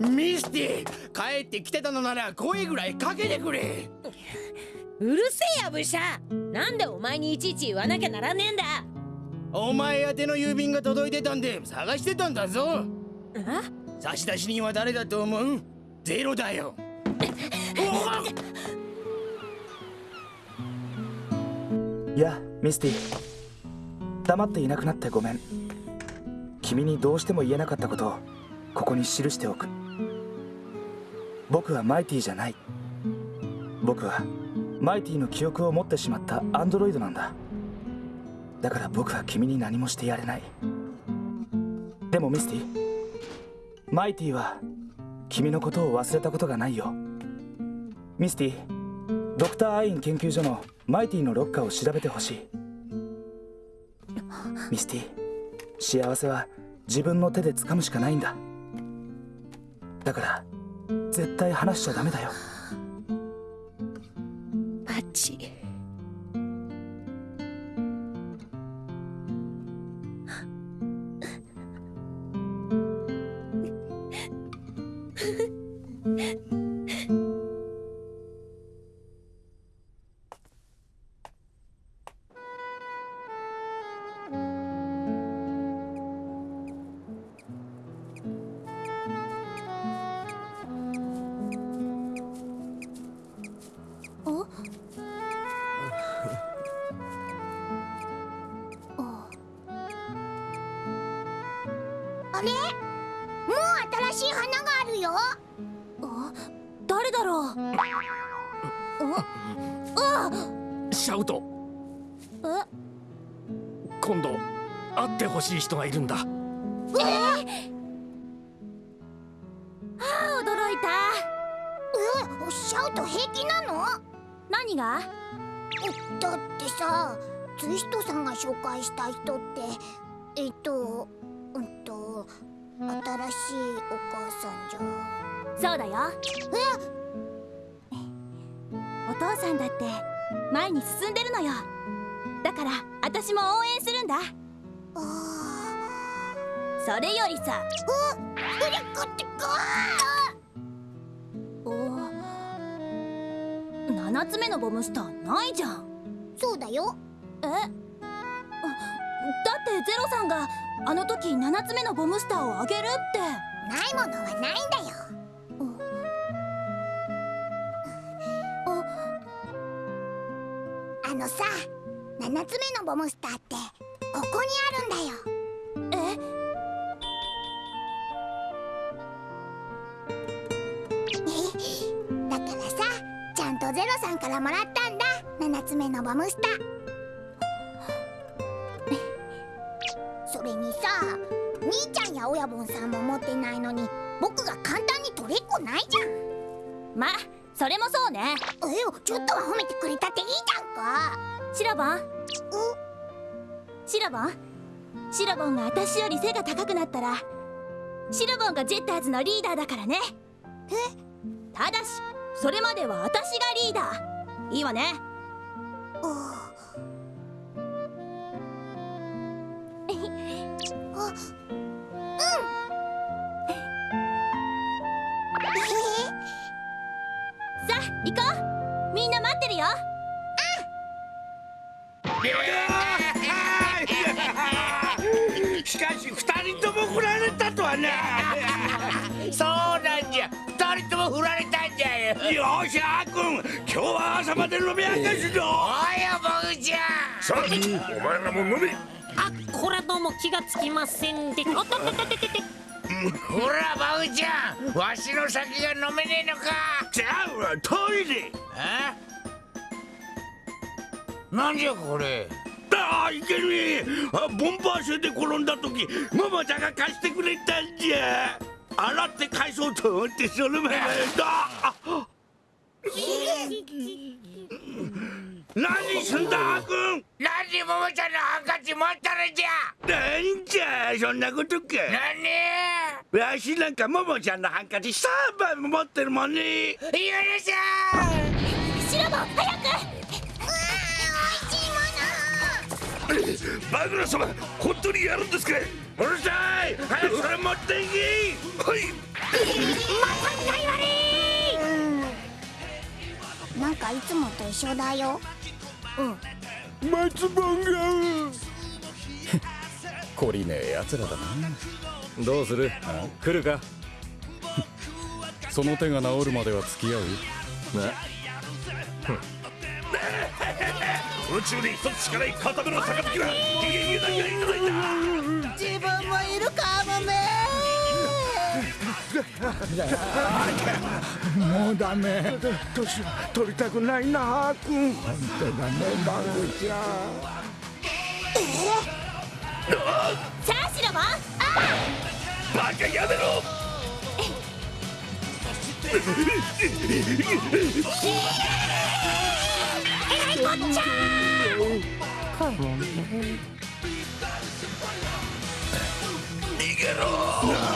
ミスティ帰ってきてたのなら声ぐらいかけてくれ。うるせえやブシャなんでお前にいちいち言わなきゃならねえんだ。お前宛ての郵便が届いてたんで探してたんだぞ。え差出人は誰だと思う？ゼロだよ。いやミスティ。黙っていなくなってごめん。君にどうしても言えなかったことをここに記しておく。僕はマイティじゃない。僕はマイティの記憶を持ってしまったアンドロイドなんだ。だから僕は君に何もしてやれない。でもミスティマイティは君のことを忘れたことがないよ。ミスティドクターアイン研究所のマイティのロッカーを調べてほしい。ミスティ幸せは自分の手で掴むしかないんだ。だから絶対話しちゃダメだよ。あれ？もう新しい花があるよ。あ誰だろう？シャウト。え？今度会ってほしい人がいるんだ。あ驚いた。えシャウト平気なの？何が？だってさツイストさんが紹介した人ってえっと新しいお母さんじゃそうだよ。お父さんだって前に進んでるのよ。だから私も応援するんだ。あそれよりさ。うっフリックってかお7つ目のボムスターないじゃん。そうだよ。え？あだってゼロさんがあの時7つ目のボムスターをあげるって。ないものはないんだよ。あのさ7つ目のボムスターってここにあるんだよ。え？だからさちゃんとゼロさんからもらったんだ。7つ目のボムスター兄ちゃんや親分さんも持ってないのに僕が簡単に取れっこないじゃん。まそれもそうね。えよちょっとは褒めてくれたっていいじゃんか。シラボン。シラボン？シラボンが私より背が高くなったらシラボンがジェッターズのリーダーだからね。え？ただしそれまでは私がリーダー。いいわね。うあ行こう。みんな待ってるよ。しかし二人とも振られたとはな。そうなんじゃ。二人とも振られたんじゃよ。よしあーくん。今日は朝まで飲み明かすぞおいよボグちゃん。さあお前らも飲め。あこれはどうも気がつきませんで。おっとっとっとっとっとほらバグちゃん。わしの酒が飲めねえのか。じゃあわトイレ。え？なんじゃこれ？ああいけねえあボンバー車で転んだ時ママちゃんが貸してくれたんじゃ。洗って返そうと思ってその前だ。あ何すんだちゃんのハンカチ持ったのじゃ！なんじゃそんなことか。何？わしなんかももちゃんのハンカチ3も持ってるもんね。許せシロボ早く！バグ様本当にやるんですか？うるさい！早くそれ持っていはい。まさにいなんかいつもと一緒だよ。松本が懲りねえ奴らだな。どうする？来るか？その手が治るまでは付き合う？宇宙で一つしかない片目の杯は自分もいるかもめもうダメ。年取りたくないなあくん。だねバグちゃんチャーシロもああバカやめろえらいこっちゃか逃げろ